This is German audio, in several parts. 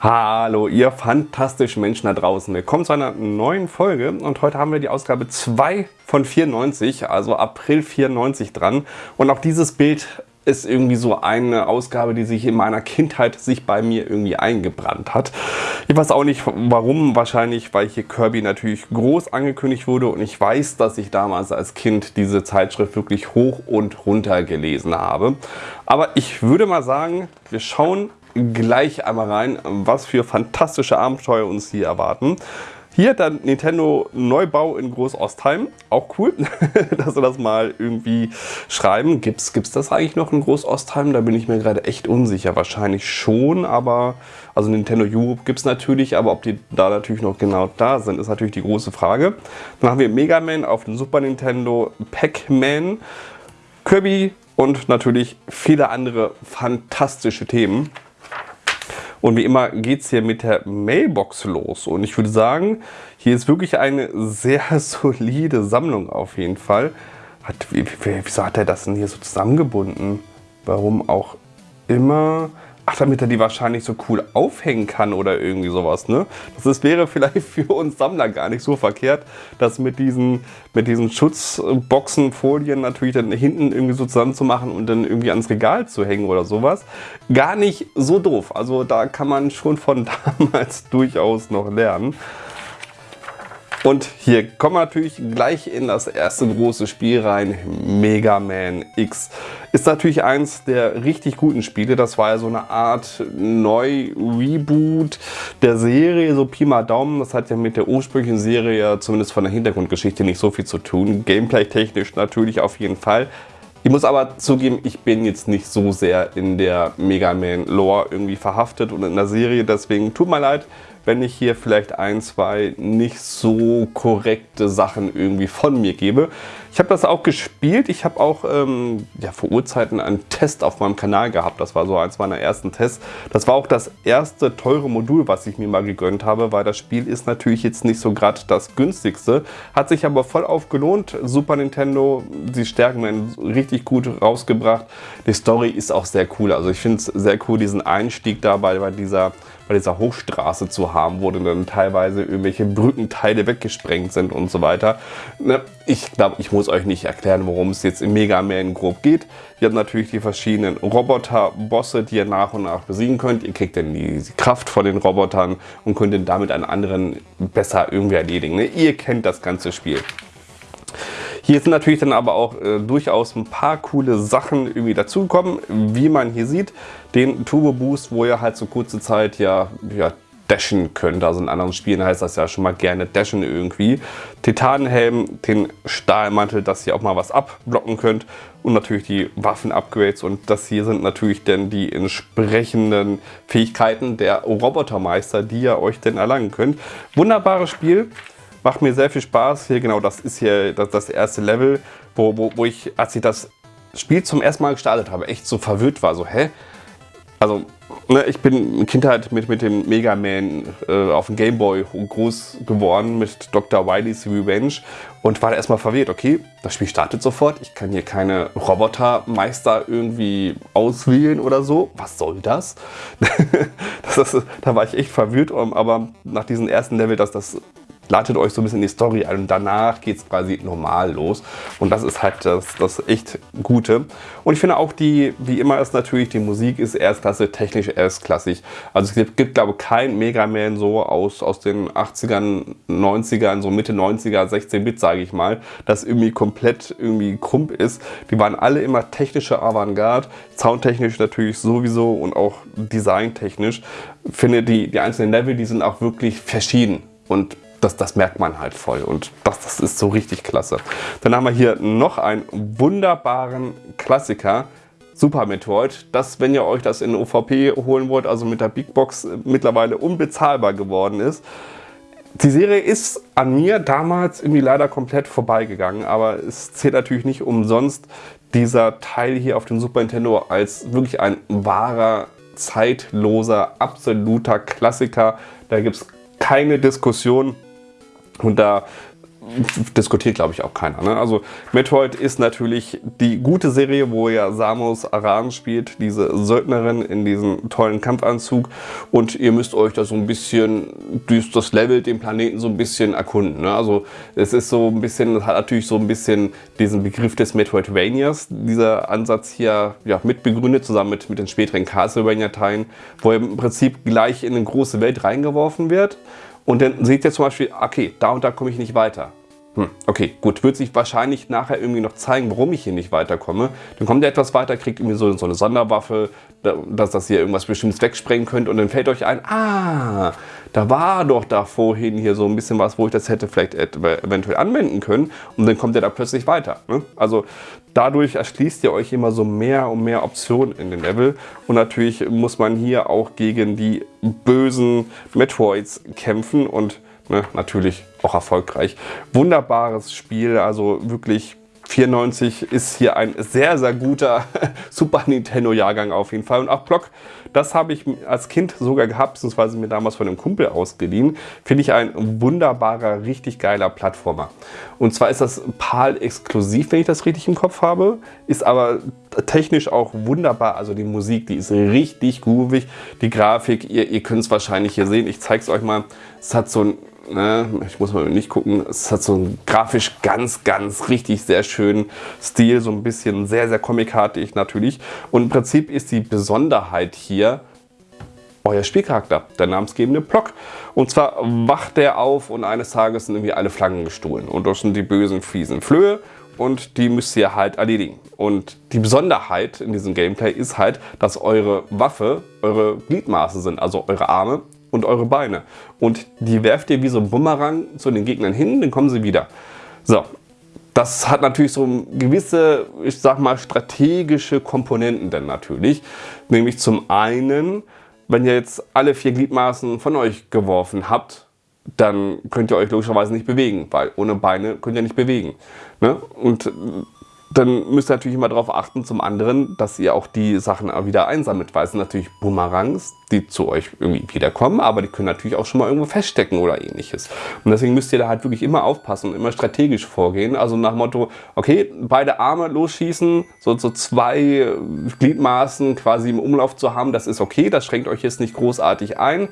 Hallo ihr fantastischen Menschen da draußen. Willkommen zu einer neuen Folge und heute haben wir die Ausgabe 2 von 94, also April 94 dran. Und auch dieses Bild ist irgendwie so eine Ausgabe, die sich in meiner Kindheit sich bei mir irgendwie eingebrannt hat. Ich weiß auch nicht warum, wahrscheinlich weil hier Kirby natürlich groß angekündigt wurde und ich weiß, dass ich damals als Kind diese Zeitschrift wirklich hoch und runter gelesen habe. Aber ich würde mal sagen, wir schauen gleich einmal rein, was für fantastische Abenteuer uns hier erwarten. Hier dann Nintendo Neubau in Groß-Ostheim. Auch cool, dass sie das mal irgendwie schreiben. Gibt es das eigentlich noch in Groß-Ostheim? Da bin ich mir gerade echt unsicher. Wahrscheinlich schon, aber also Nintendo Europe gibt es natürlich, aber ob die da natürlich noch genau da sind, ist natürlich die große Frage. Dann haben wir Mega Man auf dem Super Nintendo, Pac-Man, Kirby und natürlich viele andere fantastische Themen. Und wie immer geht es hier mit der Mailbox los. Und ich würde sagen, hier ist wirklich eine sehr solide Sammlung auf jeden Fall. Hat, wie, wie, wieso hat er das denn hier so zusammengebunden? Warum auch immer? Ach, damit er die wahrscheinlich so cool aufhängen kann oder irgendwie sowas, ne? Das ist, wäre vielleicht für uns Sammler gar nicht so verkehrt, das mit diesen, mit diesen Schutzboxen, Folien natürlich dann hinten irgendwie so zusammen zu machen und dann irgendwie ans Regal zu hängen oder sowas. Gar nicht so doof. Also da kann man schon von damals durchaus noch lernen. Und hier kommen wir natürlich gleich in das erste große Spiel rein, Mega Man X. Ist natürlich eins der richtig guten Spiele. Das war ja so eine Art Neu-Reboot der Serie, so Pi mal Daumen. Das hat ja mit der ursprünglichen Serie zumindest von der Hintergrundgeschichte nicht so viel zu tun. Gameplay-technisch natürlich auf jeden Fall. Ich muss aber zugeben, ich bin jetzt nicht so sehr in der Mega Man Lore irgendwie verhaftet und in der Serie, deswegen tut mir leid, wenn ich hier vielleicht ein, zwei nicht so korrekte Sachen irgendwie von mir gebe. Ich habe das auch gespielt. Ich habe auch ähm, ja, vor Urzeiten einen Test auf meinem Kanal gehabt. Das war so eins meiner ersten Tests. Das war auch das erste teure Modul, was ich mir mal gegönnt habe, weil das Spiel ist natürlich jetzt nicht so gerade das günstigste. Hat sich aber voll aufgelohnt. Super Nintendo, die Stärken werden richtig gut rausgebracht. Die Story ist auch sehr cool. Also ich finde es sehr cool, diesen Einstieg dabei bei dieser bei dieser Hochstraße zu haben, wo dann teilweise irgendwelche Brückenteile weggesprengt sind und so weiter. Ne, ich glaube, ich muss euch nicht erklären, worum es jetzt im Mega Man grob geht. Ihr habt natürlich die verschiedenen Roboter-Bosse, die ihr nach und nach besiegen könnt. Ihr kriegt dann die Kraft von den Robotern und könnt dann damit einen anderen besser irgendwie erledigen. Ne? Ihr kennt das ganze Spiel. Hier sind natürlich dann aber auch äh, durchaus ein paar coole Sachen irgendwie dazugekommen. Wie man hier sieht, den Turbo Boost, wo ihr halt so kurze Zeit ja, ja dashen könnt. Also in anderen Spielen heißt das ja schon mal gerne dashen irgendwie. Titanenhelm, den Stahlmantel, dass ihr auch mal was abblocken könnt. Und natürlich die Waffen-Upgrades. Und das hier sind natürlich dann die entsprechenden Fähigkeiten der Robotermeister, die ihr euch denn erlangen könnt. Wunderbares Spiel. Macht mir sehr viel Spaß. Hier genau, das ist hier das, das erste Level, wo, wo, wo ich, als ich das Spiel zum ersten Mal gestartet habe, echt so verwirrt war. So, hä? Also, ne, ich bin in Kindheit mit, mit dem Mega Man äh, auf dem Game Boy groß geworden mit Dr. Wily's Revenge und war da erstmal verwirrt. Okay, das Spiel startet sofort. Ich kann hier keine Robotermeister irgendwie auswählen oder so. Was soll das? das ist, da war ich echt verwirrt, aber nach diesem ersten Level, dass das ladet euch so ein bisschen die Story ein und danach geht es quasi normal los. Und das ist halt das, das echt Gute. Und ich finde auch die, wie immer ist natürlich, die Musik ist erstklasse, technisch erstklassig. Also es gibt, gibt glaube ich, kein Mega Man so aus, aus den 80ern, 90ern, so Mitte 90er, 16-Bit, sage ich mal, das irgendwie komplett irgendwie krump ist. Die waren alle immer technische Avantgarde, soundtechnisch natürlich sowieso und auch designtechnisch. Ich finde die, die einzelnen Level, die sind auch wirklich verschieden und das, das merkt man halt voll und das, das ist so richtig klasse. Dann haben wir hier noch einen wunderbaren Klassiker, Super Metroid, das, wenn ihr euch das in OVP holen wollt, also mit der Big Box äh, mittlerweile unbezahlbar geworden ist. Die Serie ist an mir damals irgendwie leider komplett vorbeigegangen, aber es zählt natürlich nicht umsonst dieser Teil hier auf dem Super Nintendo als wirklich ein wahrer, zeitloser, absoluter Klassiker. Da gibt es keine Diskussion. Und da diskutiert, glaube ich, auch keiner. Ne? Also Metroid ist natürlich die gute Serie, wo ja Samus Aran spielt, diese Söldnerin in diesem tollen Kampfanzug und ihr müsst euch da so ein bisschen das Level, den Planeten so ein bisschen erkunden. Ne? Also es ist so ein bisschen, hat natürlich so ein bisschen diesen Begriff des Metroidvanias, dieser Ansatz hier ja, mitbegründet, zusammen mit, mit den späteren Castlevania-Teilen, wo ihr im Prinzip gleich in eine große Welt reingeworfen wird und dann seht ihr zum Beispiel, okay, da und da komme ich nicht weiter. Hm, okay, gut, wird sich wahrscheinlich nachher irgendwie noch zeigen, warum ich hier nicht weiterkomme. Dann kommt ihr etwas weiter, kriegt irgendwie so, so eine Sonderwaffe, dass das hier irgendwas Bestimmtes wegsprengen könnt und dann fällt euch ein, ah, da war doch da vorhin hier so ein bisschen was, wo ich das hätte vielleicht eventuell anwenden können und dann kommt ihr da plötzlich weiter. Ne? Also dadurch erschließt ihr euch immer so mehr und mehr Optionen in den Level und natürlich muss man hier auch gegen die bösen Metroids kämpfen und ne, natürlich auch erfolgreich. Wunderbares Spiel, also wirklich 94 ist hier ein sehr, sehr guter Super Nintendo Jahrgang auf jeden Fall. Und auch Block, das habe ich als Kind sogar gehabt, beziehungsweise mir damals von einem Kumpel ausgeliehen. Finde ich ein wunderbarer, richtig geiler Plattformer. Und zwar ist das PAL exklusiv, wenn ich das richtig im Kopf habe. Ist aber technisch auch wunderbar. Also die Musik, die ist richtig groovig. Die Grafik, ihr, ihr könnt es wahrscheinlich hier sehen. Ich zeige es euch mal. Es hat so ein Ne, ich muss mal nicht gucken, es hat so einen grafisch ganz, ganz richtig sehr schönen Stil, so ein bisschen sehr, sehr comicartig natürlich. Und im Prinzip ist die Besonderheit hier euer Spielcharakter, der namensgebende Block. Und zwar wacht der auf und eines Tages sind irgendwie alle Flaggen gestohlen. Und das sind die bösen, fiesen Flöhe und die müsst ihr halt erledigen. Und die Besonderheit in diesem Gameplay ist halt, dass eure Waffe eure Gliedmaße sind, also eure Arme und eure Beine. Und die werft ihr wie so ein Bumerang zu den Gegnern hin, dann kommen sie wieder. So, das hat natürlich so gewisse, ich sag mal, strategische Komponenten dann natürlich. Nämlich zum einen, wenn ihr jetzt alle vier Gliedmaßen von euch geworfen habt, dann könnt ihr euch logischerweise nicht bewegen, weil ohne Beine könnt ihr nicht bewegen. Ne? Und dann müsst ihr natürlich immer darauf achten, zum anderen, dass ihr auch die Sachen wieder einsammelt, weil es sind natürlich Boomerangs, die zu euch irgendwie wiederkommen, aber die können natürlich auch schon mal irgendwo feststecken oder ähnliches. Und deswegen müsst ihr da halt wirklich immer aufpassen und immer strategisch vorgehen. Also nach Motto, okay, beide Arme losschießen, so, so zwei Gliedmaßen quasi im Umlauf zu haben, das ist okay, das schränkt euch jetzt nicht großartig ein.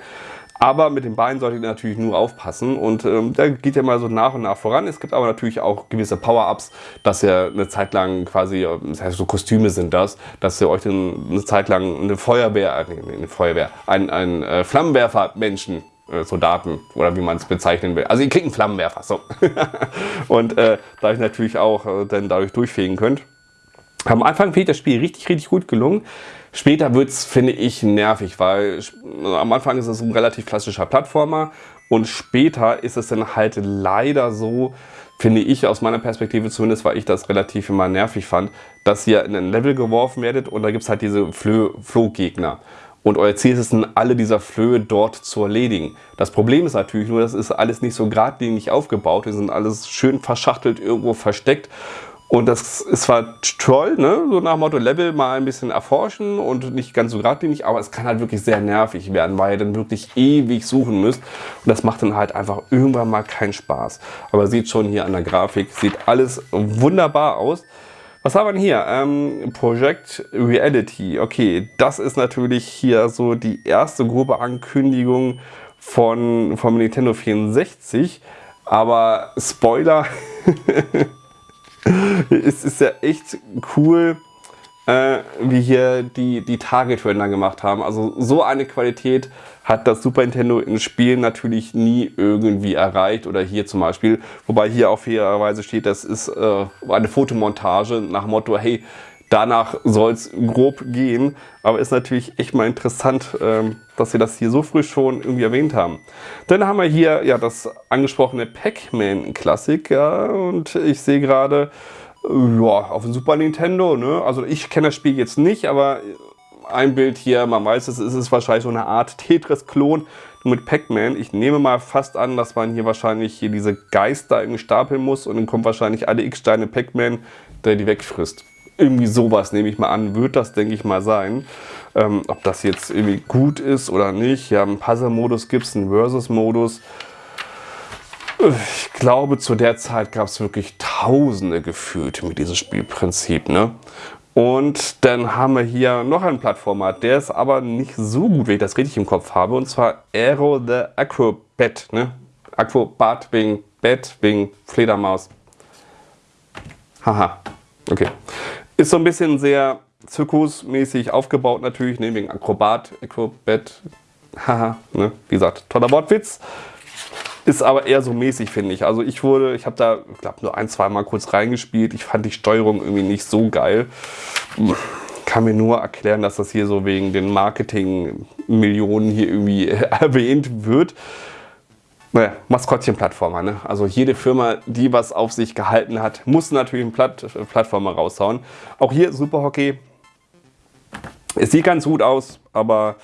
Aber mit den Beinen solltet ihr natürlich nur aufpassen und ähm, da geht ja mal so nach und nach voran. Es gibt aber natürlich auch gewisse Power-Ups, dass ihr eine Zeit lang quasi, das heißt so Kostüme sind das, dass ihr euch dann eine Zeit lang eine Feuerwehr, äh, eine Feuerwehr, ein, ein äh, Flammenwerfer-Menschen äh, Soldaten oder wie man es bezeichnen will. Also ihr kriegt einen Flammenwerfer, so. und äh, dadurch natürlich auch äh, dann dadurch durchfegen könnt. Am Anfang ich das Spiel richtig, richtig gut gelungen. Später wird es, finde ich, nervig, weil am Anfang ist es ein relativ klassischer Plattformer und später ist es dann halt leider so, finde ich aus meiner Perspektive zumindest, weil ich das relativ immer nervig fand, dass ihr in ein Level geworfen werdet und da gibt es halt diese Flohgegner. Und euer Ziel ist es dann, alle dieser Flöhe dort zu erledigen. Das Problem ist natürlich nur, das ist alles nicht so geradlinig aufgebaut. Die sind alles schön verschachtelt, irgendwo versteckt. Und das ist zwar toll, ne? so nach Motto Level mal ein bisschen erforschen und nicht ganz so geradlinig, aber es kann halt wirklich sehr nervig werden, weil ihr dann wirklich ewig suchen müsst. Und das macht dann halt einfach irgendwann mal keinen Spaß. Aber sieht schon hier an der Grafik, sieht alles wunderbar aus. Was haben wir hier? Ähm, Project Reality. Okay, das ist natürlich hier so die erste grobe Ankündigung von, vom Nintendo 64. Aber Spoiler, es ist ja echt cool, äh, wie hier die, die Target-Render gemacht haben. Also so eine Qualität hat das Super Nintendo in Spielen natürlich nie irgendwie erreicht. Oder hier zum Beispiel, wobei hier auch fairerweise steht, das ist äh, eine Fotomontage nach Motto, hey, danach soll es grob gehen. Aber ist natürlich echt mal interessant, ähm, dass sie das hier so früh schon irgendwie erwähnt haben. Dann haben wir hier ja das angesprochene Pac-Man Klassik. Ja, und ich sehe gerade, ja, auf dem Super Nintendo. Ne? Also ich kenne das Spiel jetzt nicht, aber ein Bild hier, man weiß es, ist wahrscheinlich so eine Art Tetris-Klon mit Pac-Man. Ich nehme mal fast an, dass man hier wahrscheinlich hier diese Geister irgendwie stapeln muss und dann kommt wahrscheinlich alle X-Steine Pac-Man, der die wegfrisst irgendwie sowas, nehme ich mal an, wird das, denke ich mal, sein. Ähm, ob das jetzt irgendwie gut ist oder nicht. Ja, einen Puzzle-Modus gibt es, einen Versus-Modus. Ich glaube, zu der Zeit gab es wirklich Tausende gefühlt mit diesem Spielprinzip. Ne? Und dann haben wir hier noch einen Plattformer, der ist aber nicht so gut, wenn ich das richtig im Kopf habe. Und zwar Aero the Acrobat. Ne? Acrobat wegen Bett, wegen Fledermaus. Haha, okay. Ist so ein bisschen sehr zirkusmäßig aufgebaut natürlich, ne? wegen Akrobat, Acrobat. Haha, ne? wie gesagt, toller Wortwitz. Ist aber eher so mäßig, finde ich. Also ich wurde, ich habe da, ich glaube, nur ein, zwei Mal kurz reingespielt. Ich fand die Steuerung irgendwie nicht so geil. Kann mir nur erklären, dass das hier so wegen den Marketing-Millionen hier irgendwie erwähnt wird. Naja, Maskottchen-Plattformer. Ne? Also jede Firma, die was auf sich gehalten hat, muss natürlich einen Platt Plattformer raushauen. Auch hier Super Hockey. Es sieht ganz gut aus, aber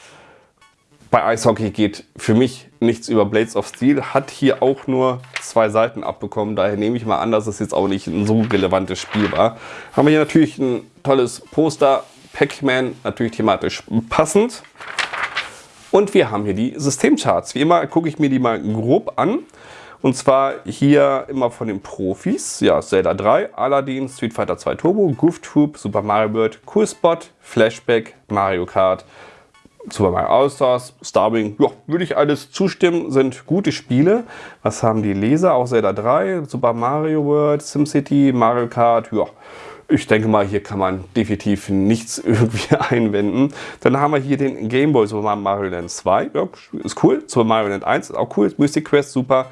bei Eishockey geht für mich nichts über Blades of Steel. Hat hier auch nur zwei Seiten abbekommen. Daher nehme ich mal an, dass es jetzt auch nicht ein so relevantes Spiel war. Haben wir hier natürlich ein tolles Poster. Pac-Man, natürlich thematisch passend. Und wir haben hier die Systemcharts. Wie immer gucke ich mir die mal grob an. Und zwar hier immer von den Profis. Ja, Zelda 3, Aladdin, Street Fighter 2 Turbo, Goof Troop, Super Mario World, Cool Spot, Flashback, Mario Kart, Super Mario All-Stars, Starwing, ja, würde ich alles zustimmen, sind gute Spiele. Was haben die Leser? Auch Zelda 3, Super Mario World, SimCity, Mario Kart, ja. Ich denke mal, hier kann man definitiv nichts irgendwie einwenden. Dann haben wir hier den Game Boy Super Mario Land 2, ja, ist cool. Super Mario Land 1 ist auch cool. Mystic Quest, super.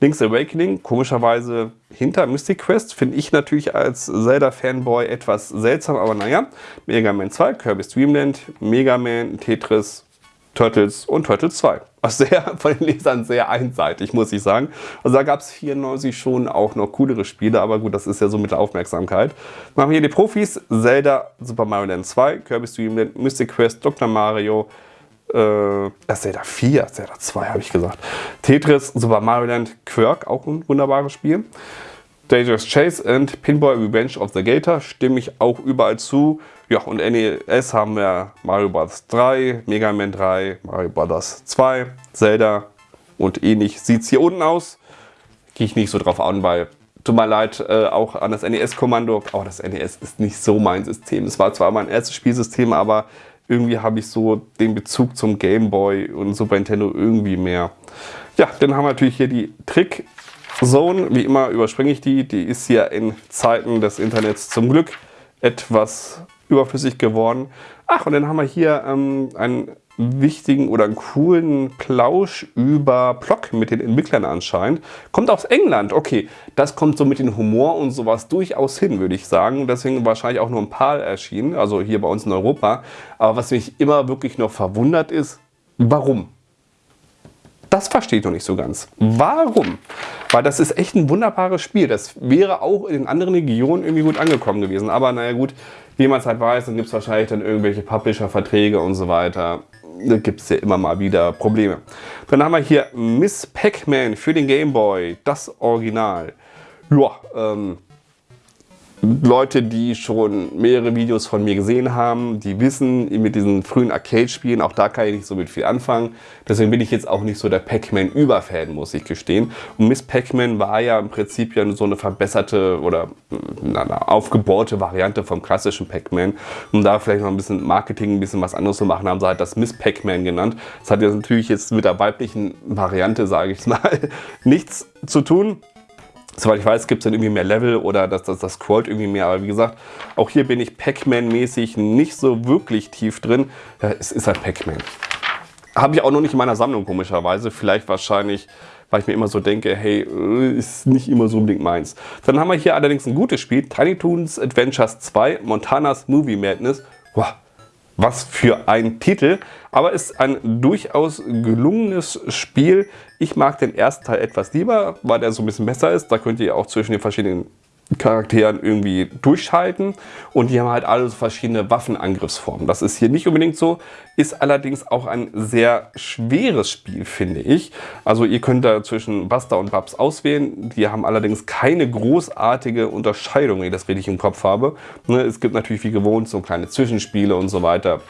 Link's Awakening, komischerweise hinter Mystic Quest, finde ich natürlich als Zelda-Fanboy etwas seltsam, aber naja. Mega Man 2, Kirby's Dream Land, Mega Man, Tetris, Turtles und Turtles 2. Sehr von den Lesern sehr einseitig, muss ich sagen. Also da gab es 94 schon auch noch coolere Spiele, aber gut, das ist ja so mit der Aufmerksamkeit. Dann haben wir hier die Profis, Zelda, Super Mario Land 2, Kirby's Dream Land, Mystic Quest, Dr. Mario, äh, das Zelda 4, Zelda 2 habe ich gesagt. Tetris, Super Mario Land, Quirk, auch ein wunderbares Spiel. Dangerous Chase und Pinball Revenge of the Gator stimme ich auch überall zu. Ja, und NES haben wir Mario Bros. 3, Mega Man 3, Mario Bros. 2, Zelda und ähnlich sieht es hier unten aus. Gehe ich nicht so drauf an, weil tut mir leid, äh, auch an das NES-Kommando. Auch das NES ist nicht so mein System. Es war zwar mein erstes Spielsystem, aber irgendwie habe ich so den Bezug zum Game Boy und Super Nintendo irgendwie mehr. Ja, dann haben wir natürlich hier die Trick Zone. Wie immer überspringe ich die. Die ist hier in Zeiten des Internets zum Glück etwas überflüssig geworden. Ach, und dann haben wir hier ähm, einen wichtigen oder einen coolen Plausch über Plock mit den Entwicklern anscheinend. Kommt aus England, okay. Das kommt so mit dem Humor und sowas durchaus hin, würde ich sagen. Deswegen wahrscheinlich auch nur ein paar erschienen, also hier bei uns in Europa. Aber was mich immer wirklich noch verwundert ist, warum? Das verstehe ich noch nicht so ganz. Warum? Weil das ist echt ein wunderbares Spiel. Das wäre auch in anderen Regionen irgendwie gut angekommen gewesen. Aber naja gut, wie man es halt weiß, dann gibt es wahrscheinlich dann irgendwelche Publisher-Verträge und so weiter da gibt es ja immer mal wieder Probleme. Dann haben wir hier Miss Pac-Man für den Game Boy, das Original. Ja, ähm, Leute, die schon mehrere Videos von mir gesehen haben, die wissen, mit diesen frühen Arcade-Spielen, auch da kann ich nicht so mit viel anfangen. Deswegen bin ich jetzt auch nicht so der Pac-Man-Überfan, muss ich gestehen. Und Miss Pac-Man war ja im Prinzip ja so eine verbesserte oder eine aufgebohrte Variante vom klassischen Pac-Man. Um da vielleicht noch ein bisschen Marketing, ein bisschen was anderes zu machen, haben sie halt das Miss Pac-Man genannt. Das hat jetzt natürlich jetzt mit der weiblichen Variante, sage ich mal, nichts zu tun. Soweit ich weiß, gibt es dann irgendwie mehr Level oder das, das, das scrollt irgendwie mehr. Aber wie gesagt, auch hier bin ich Pac-Man-mäßig nicht so wirklich tief drin. Ja, es ist halt Pac-Man. Habe ich auch noch nicht in meiner Sammlung, komischerweise. Vielleicht wahrscheinlich, weil ich mir immer so denke, hey, äh, ist nicht immer so unbedingt meins. Dann haben wir hier allerdings ein gutes Spiel. Tiny Toons Adventures 2, Montanas Movie Madness. Wow, was für ein Titel, aber ist ein durchaus gelungenes Spiel. Ich mag den ersten Teil etwas lieber, weil der so ein bisschen besser ist. Da könnt ihr auch zwischen den verschiedenen Charakteren irgendwie durchschalten und die haben halt alle so verschiedene Waffenangriffsformen. Das ist hier nicht unbedingt so, ist allerdings auch ein sehr schweres Spiel, finde ich. Also ihr könnt da zwischen Buster und Babs auswählen. Die haben allerdings keine großartige Unterscheidung, ich das richtig im Kopf habe. Ne, es gibt natürlich wie gewohnt so kleine Zwischenspiele und so weiter.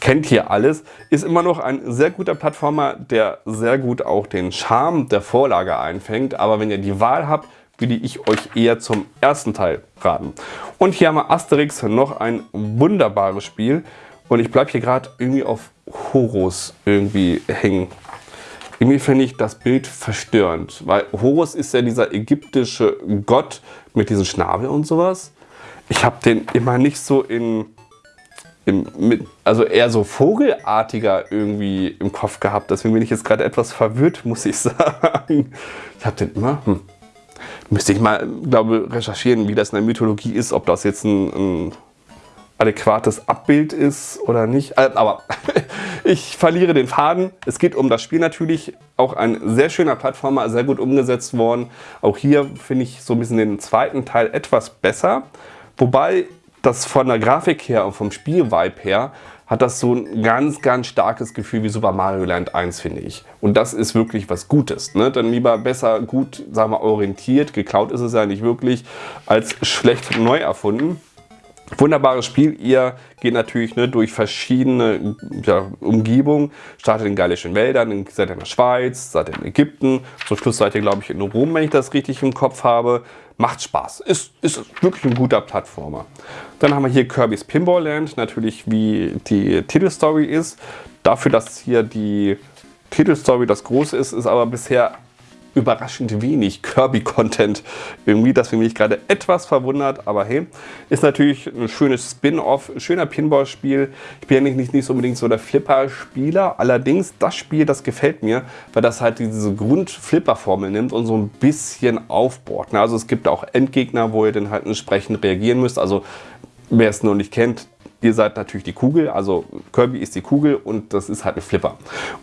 kennt hier alles, ist immer noch ein sehr guter Plattformer, der sehr gut auch den Charme der Vorlage einfängt. Aber wenn ihr die Wahl habt, würde ich euch eher zum ersten Teil raten. Und hier haben wir Asterix, noch ein wunderbares Spiel. Und ich bleibe hier gerade irgendwie auf Horus irgendwie hängen. Irgendwie finde ich das Bild verstörend, weil Horus ist ja dieser ägyptische Gott mit diesem Schnabel und sowas. Ich habe den immer nicht so in, im, mit, also eher so vogelartiger irgendwie im Kopf gehabt. Deswegen bin ich jetzt gerade etwas verwirrt, muss ich sagen. Ich habe den immer, hm, müsste ich mal, glaube recherchieren, wie das in der Mythologie ist, ob das jetzt ein, ein adäquates Abbild ist oder nicht. Äh, aber ich verliere den Faden. Es geht um das Spiel natürlich. Auch ein sehr schöner Plattformer, sehr gut umgesetzt worden. Auch hier finde ich so ein bisschen den zweiten Teil etwas besser. Wobei das von der Grafik her und vom Spielvibe her hat das so ein ganz, ganz starkes Gefühl wie Super Mario Land 1, finde ich. Und das ist wirklich was Gutes. Ne? Dann lieber besser gut, sagen wir, orientiert, geklaut ist es ja nicht wirklich, als schlecht neu erfunden. Wunderbares Spiel. Ihr geht natürlich ne, durch verschiedene ja, Umgebungen. Startet in gallischen Wäldern, in, seid in der Schweiz, seid in Ägypten. Zum Schluss seid ihr, glaube ich, in Rom, wenn ich das richtig im Kopf habe. Macht Spaß. Ist, ist wirklich ein guter Plattformer. Dann haben wir hier Kirby's Pinball Land. Natürlich, wie die Titelstory ist. Dafür, dass hier die Titelstory das Große ist, ist aber bisher überraschend wenig Kirby-Content irgendwie. Das finde ich gerade etwas verwundert, aber hey, ist natürlich ein schönes Spin-off, schöner Pinball-Spiel. Ich bin ja nicht, nicht, nicht unbedingt so der Flipper-Spieler, allerdings das Spiel, das gefällt mir, weil das halt diese Grund-Flipper-Formel nimmt und so ein bisschen aufbohrt. Ne? Also es gibt auch Endgegner, wo ihr dann halt entsprechend reagieren müsst. Also wer es noch nicht kennt, Ihr seid natürlich die Kugel, also Kirby ist die Kugel und das ist halt ein Flipper.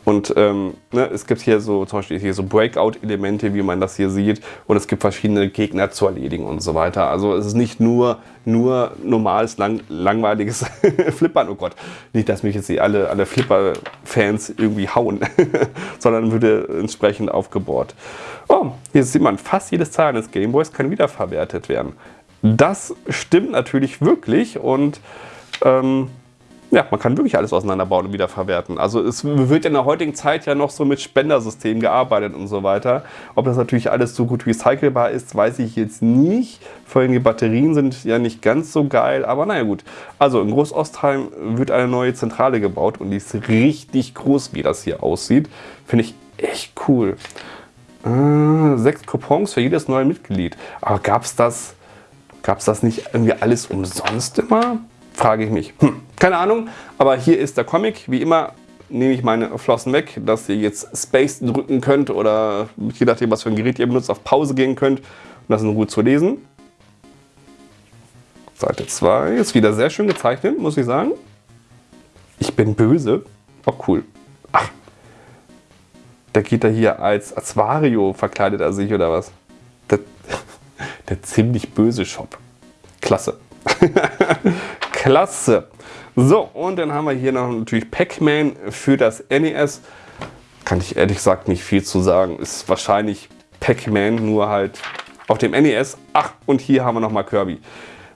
Und ähm, ne, es gibt hier so zum Beispiel hier so Breakout-Elemente, wie man das hier sieht. Und es gibt verschiedene Gegner zu erledigen und so weiter. Also es ist nicht nur, nur normales, lang, langweiliges Flippern. Oh Gott, nicht, dass mich jetzt die alle, alle Flipper-Fans irgendwie hauen, sondern würde entsprechend aufgebohrt. Oh, hier sieht man, fast jedes Teil eines Gameboys kann wiederverwertet werden. Das stimmt natürlich wirklich und ähm, ja, man kann wirklich alles auseinanderbauen und wiederverwerten. Also es wird in der heutigen Zeit ja noch so mit Spendersystemen gearbeitet und so weiter. Ob das natürlich alles so gut recycelbar ist, weiß ich jetzt nicht. Vor allem die Batterien sind ja nicht ganz so geil, aber naja gut. Also in Großostheim wird eine neue Zentrale gebaut und die ist richtig groß, wie das hier aussieht. Finde ich echt cool. Äh, sechs Coupons für jedes neue Mitglied. Aber gab es das, gab's das nicht irgendwie alles umsonst immer? Frage ich mich. Hm, keine Ahnung, aber hier ist der Comic. Wie immer nehme ich meine Flossen weg, dass ihr jetzt Space drücken könnt oder je nachdem, was für ein Gerät ihr benutzt, auf Pause gehen könnt und das in Ruhe zu lesen. Seite 2 ist wieder sehr schön gezeichnet, muss ich sagen. Ich bin böse. Oh, cool. Ach, der geht da hier als, Wario verkleidet er sich oder was? Der, der ziemlich böse Shop. Klasse. Klasse. So, und dann haben wir hier noch natürlich Pac-Man für das NES. Kann ich ehrlich gesagt nicht viel zu sagen. Ist wahrscheinlich Pac-Man, nur halt auf dem NES. Ach, und hier haben wir nochmal Kirby.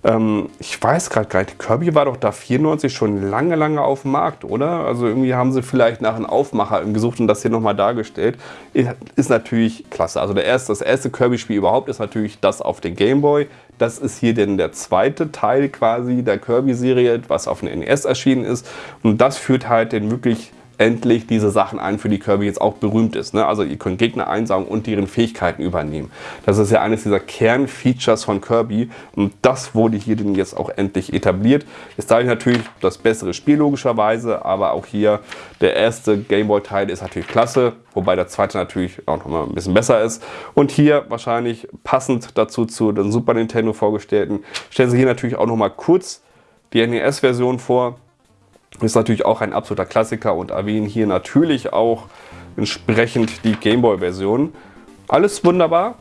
Ähm, ich weiß gerade gar nicht, Kirby war doch da 94 schon lange, lange auf dem Markt, oder? Also irgendwie haben sie vielleicht nach einem Aufmacher gesucht und das hier nochmal dargestellt. Ist natürlich klasse. Also der erste, das erste Kirby-Spiel überhaupt ist natürlich das auf den Game Boy. Das ist hier denn der zweite Teil quasi der Kirby-Serie, was auf dem NES erschienen ist. Und das führt halt den wirklich endlich diese Sachen ein, für die Kirby jetzt auch berühmt ist. Ne? Also ihr könnt Gegner einsaugen und deren Fähigkeiten übernehmen. Das ist ja eines dieser Kernfeatures von Kirby und das wurde hier denn jetzt auch endlich etabliert. Ist dadurch natürlich das bessere Spiel logischerweise, aber auch hier der erste Gameboy-Teil ist natürlich klasse, wobei der zweite natürlich auch noch mal ein bisschen besser ist. Und hier wahrscheinlich passend dazu zu den Super Nintendo vorgestellten, stellen sie hier natürlich auch noch mal kurz die NES-Version vor. Ist natürlich auch ein absoluter Klassiker und erwähnen hier natürlich auch entsprechend die Gameboy-Version. Alles wunderbar.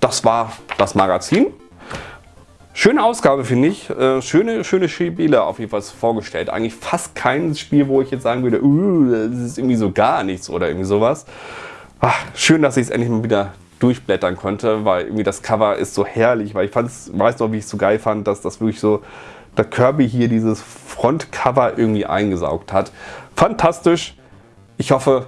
Das war das Magazin. Schöne Ausgabe, finde ich. Äh, schöne, schöne Spiele auf jeden Fall vorgestellt. Eigentlich fast kein Spiel, wo ich jetzt sagen würde, uh, das ist irgendwie so gar nichts oder irgendwie sowas. Ach, schön, dass ich es endlich mal wieder durchblättern konnte, weil irgendwie das Cover ist so herrlich, weil ich fand's, weiß noch, wie ich es so geil fand, dass das wirklich so der Kirby hier dieses Frontcover irgendwie eingesaugt hat. Fantastisch. Ich hoffe,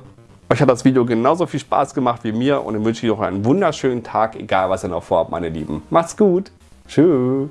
euch hat das Video genauso viel Spaß gemacht wie mir und ich wünsche euch noch einen wunderschönen Tag, egal was ihr noch vorhabt, meine Lieben. Macht's gut. Tschüss.